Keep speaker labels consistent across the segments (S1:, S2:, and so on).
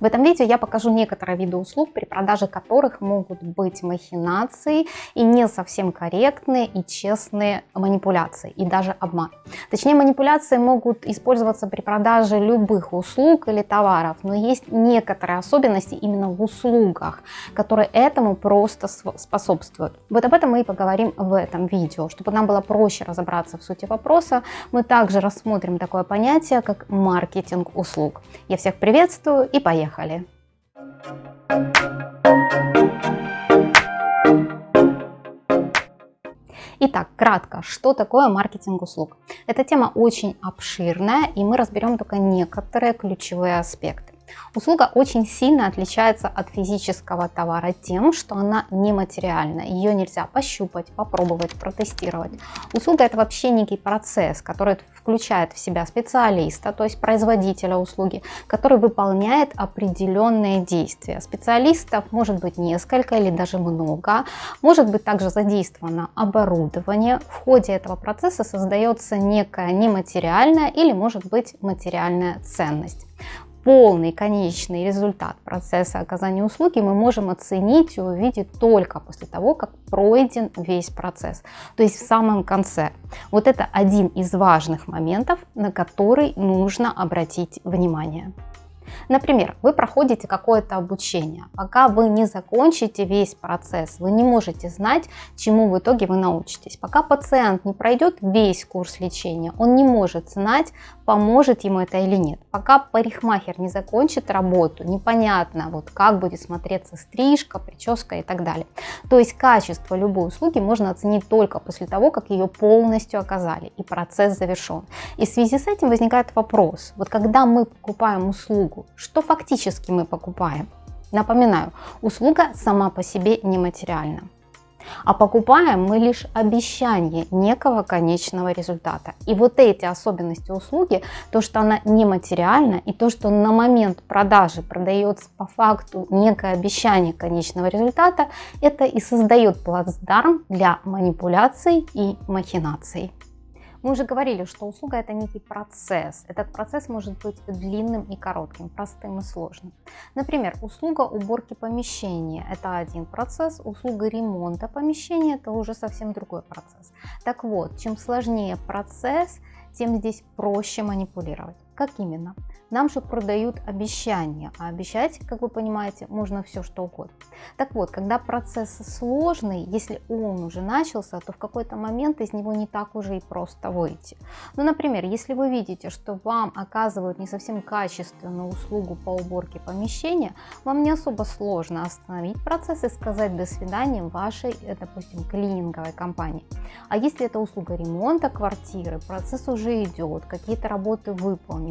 S1: В этом видео я покажу некоторые виды услуг, при продаже которых могут быть махинации и не совсем корректные и честные манипуляции и даже обман. Точнее, манипуляции могут использоваться при продаже любых услуг или товаров, но есть некоторые особенности именно в услугах, которые этому просто способствуют. Вот об этом мы и поговорим в этом видео. Чтобы нам было проще разобраться в сути вопроса, мы также рассмотрим такое понятие, как маркетинг услуг. Я всех приветствую и поехали! Итак, кратко, что такое маркетинг услуг? Эта тема очень обширная, и мы разберем только некоторые ключевые аспекты. Услуга очень сильно отличается от физического товара тем, что она нематериальна. Ее нельзя пощупать, попробовать, протестировать. Услуга это вообще некий процесс, который включает в себя специалиста, то есть производителя услуги, который выполняет определенные действия. Специалистов может быть несколько или даже много. Может быть также задействовано оборудование. В ходе этого процесса создается некая нематериальная или может быть материальная ценность полный конечный результат процесса оказания услуги мы можем оценить и увидеть только после того, как пройден весь процесс, то есть в самом конце. Вот это один из важных моментов, на который нужно обратить внимание. Например, вы проходите какое-то обучение. Пока вы не закончите весь процесс, вы не можете знать, чему в итоге вы научитесь. Пока пациент не пройдет весь курс лечения, он не может знать, поможет ему это или нет. Пока парикмахер не закончит работу, непонятно, вот как будет смотреться стрижка, прическа и так далее. То есть качество любой услуги можно оценить только после того, как ее полностью оказали и процесс завершен. И в связи с этим возникает вопрос, вот когда мы покупаем услугу, что фактически мы покупаем? Напоминаю, услуга сама по себе нематериальна. А покупаем мы лишь обещание некого конечного результата. И вот эти особенности услуги, то, что она нематериальна, и то, что на момент продажи продается по факту некое обещание конечного результата, это и создает плацдарм для манипуляций и махинаций. Мы уже говорили, что услуга это некий процесс. Этот процесс может быть длинным и коротким, простым и сложным. Например, услуга уборки помещения – это один процесс, услуга ремонта помещения – это уже совсем другой процесс. Так вот, чем сложнее процесс, тем здесь проще манипулировать. Как именно? Нам же продают обещания, а обещать, как вы понимаете, можно все что угодно. Так вот, когда процесс сложный, если он уже начался, то в какой-то момент из него не так уже и просто выйти. Ну, например, если вы видите, что вам оказывают не совсем качественную услугу по уборке помещения, вам не особо сложно остановить процесс и сказать до свидания вашей, э, допустим, клининговой компании. А если это услуга ремонта квартиры, процесс уже идет, какие-то работы выполнены,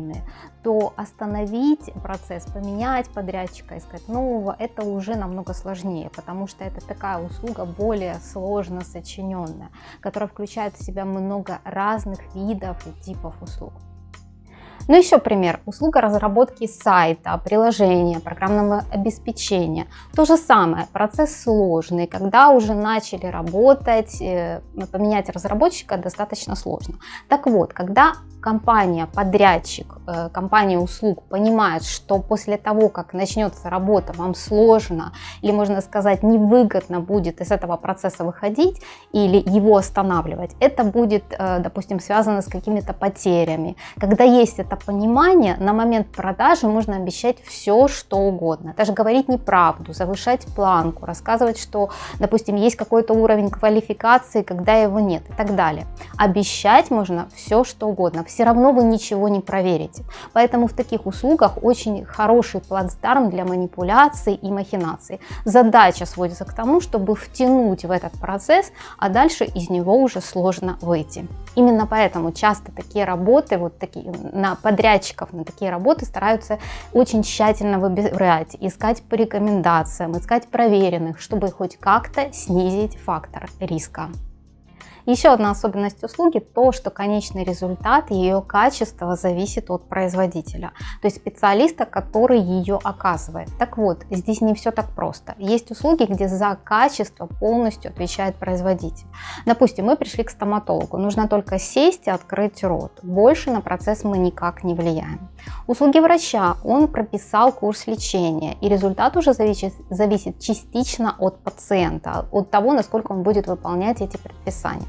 S1: то остановить процесс, поменять подрядчика, искать нового, это уже намного сложнее, потому что это такая услуга более сложно сочиненная, которая включает в себя много разных видов и типов услуг. Ну еще пример. Услуга разработки сайта, приложения, программного обеспечения. То же самое. Процесс сложный. Когда уже начали работать, э, поменять разработчика достаточно сложно. Так вот, когда компания, подрядчик, э, компания услуг понимает, что после того, как начнется работа, вам сложно или, можно сказать, невыгодно будет из этого процесса выходить или его останавливать, это будет, э, допустим, связано с какими-то потерями. Когда есть это понимание, на момент продажи можно обещать все, что угодно. Даже говорить неправду, завышать планку, рассказывать, что, допустим, есть какой-то уровень квалификации, когда его нет и так далее. Обещать можно все, что угодно все равно вы ничего не проверите. Поэтому в таких услугах очень хороший плацдарм для манипуляций и махинаций. Задача сводится к тому, чтобы втянуть в этот процесс, а дальше из него уже сложно выйти. Именно поэтому часто такие работы, вот такие, на подрядчиков на такие работы стараются очень тщательно выбирать, искать по рекомендациям, искать проверенных, чтобы хоть как-то снизить фактор риска. Еще одна особенность услуги то, что конечный результат, ее качество зависит от производителя, то есть специалиста, который ее оказывает. Так вот, здесь не все так просто. Есть услуги, где за качество полностью отвечает производитель. Допустим, мы пришли к стоматологу, нужно только сесть и открыть рот. Больше на процесс мы никак не влияем. Услуги врача, он прописал курс лечения, и результат уже зависит, зависит частично от пациента, от того, насколько он будет выполнять эти предписания.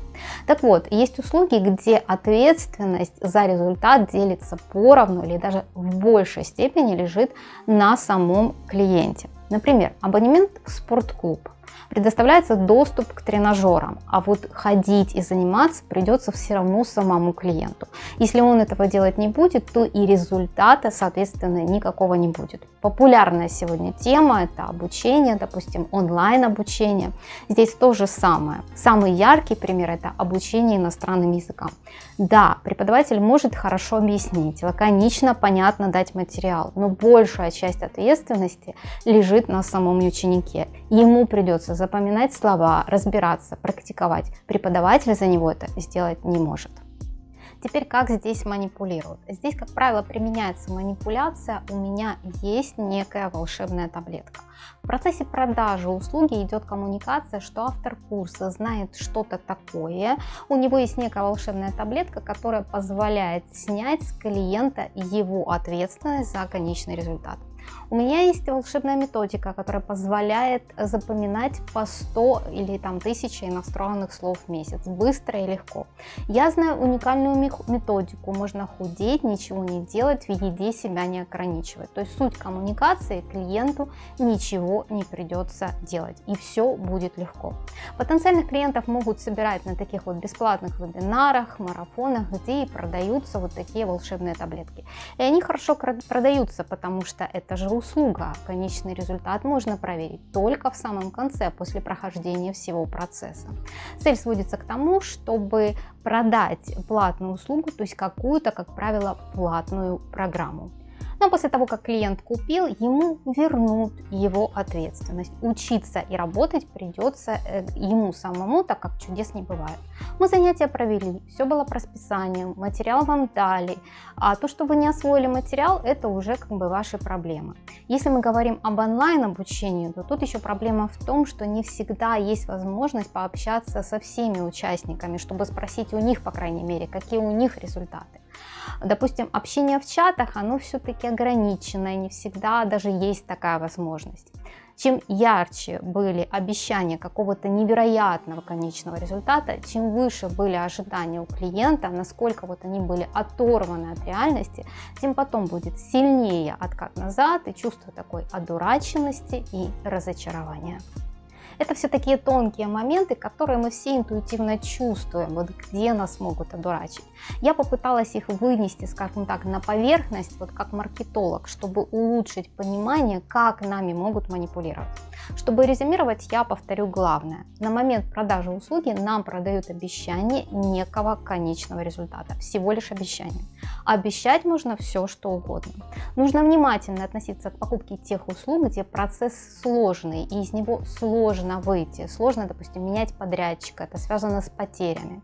S1: Так вот, есть услуги, где ответственность за результат делится поровну или даже в большей степени лежит на самом клиенте. Например, абонемент в спортклуб предоставляется доступ к тренажерам, а вот ходить и заниматься придется все равно самому клиенту. Если он этого делать не будет, то и результата, соответственно, никакого не будет. Популярная сегодня тема – это обучение, допустим, онлайн обучение. Здесь то же самое. Самый яркий пример – это обучение иностранным языкам. Да, преподаватель может хорошо объяснить, лаконично, понятно дать материал, но большая часть ответственности лежит на самом ученике. Ему придется запоминать слова, разбираться, практиковать. Преподаватель за него это сделать не может. Теперь как здесь манипулируют? Здесь, как правило, применяется манипуляция «у меня есть некая волшебная таблетка». В процессе продажи услуги идет коммуникация, что автор курса знает что-то такое, у него есть некая волшебная таблетка, которая позволяет снять с клиента его ответственность за конечный результат. У меня есть волшебная методика, которая позволяет запоминать по 100 или там 1000 иностранных слов в месяц, быстро и легко. Я знаю уникальную методику, можно худеть, ничего не делать, в еде себя не ограничивать. То есть суть коммуникации клиенту ничего не придется делать и все будет легко. Потенциальных клиентов могут собирать на таких вот бесплатных вебинарах, марафонах, где и продаются вот такие волшебные таблетки. И они хорошо продаются, потому что это же услуга. Конечный результат можно проверить только в самом конце, после прохождения всего процесса. Цель сводится к тому, чтобы продать платную услугу, то есть какую-то, как правило, платную программу. Но после того, как клиент купил, ему вернут его ответственность. Учиться и работать придется э, ему самому, так как чудес не бывает. Мы занятия провели, все было по расписанию, материал вам дали. А то, что вы не освоили материал, это уже как бы ваши проблемы. Если мы говорим об онлайн обучении, то тут еще проблема в том, что не всегда есть возможность пообщаться со всеми участниками, чтобы спросить у них, по крайней мере, какие у них результаты. Допустим, общение в чатах, оно все-таки ограничено, и не всегда даже есть такая возможность. Чем ярче были обещания какого-то невероятного конечного результата, чем выше были ожидания у клиента, насколько вот они были оторваны от реальности, тем потом будет сильнее откат назад и чувство такой одураченности и разочарования. Это все такие тонкие моменты, которые мы все интуитивно чувствуем, вот где нас могут одурачить. Я попыталась их вынести, скажем так, на поверхность, вот как маркетолог, чтобы улучшить понимание, как нами могут манипулировать. Чтобы резюмировать, я повторю главное. На момент продажи услуги нам продают обещание некого конечного результата, всего лишь обещание. Обещать можно все, что угодно. Нужно внимательно относиться к покупке тех услуг, где процесс сложный, и из него сложно выйти. Сложно, допустим, менять подрядчика, это связано с потерями.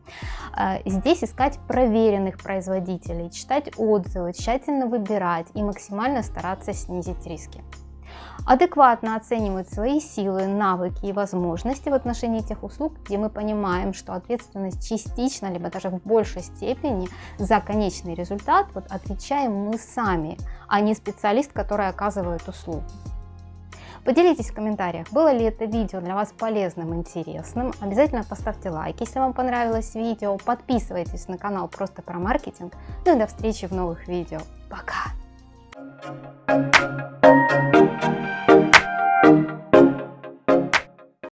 S1: Э, здесь искать проверенных производителей, читать отзывы, тщательно выбирать и максимально стараться снизить риски адекватно оценивать свои силы, навыки и возможности в отношении тех услуг, где мы понимаем, что ответственность частично, либо даже в большей степени за конечный результат вот отвечаем мы сами, а не специалист, который оказывает услугу. Поделитесь в комментариях, было ли это видео для вас полезным, интересным. Обязательно поставьте лайк, если вам понравилось видео. Подписывайтесь на канал просто про маркетинг. Ну и до встречи в новых видео. Пока!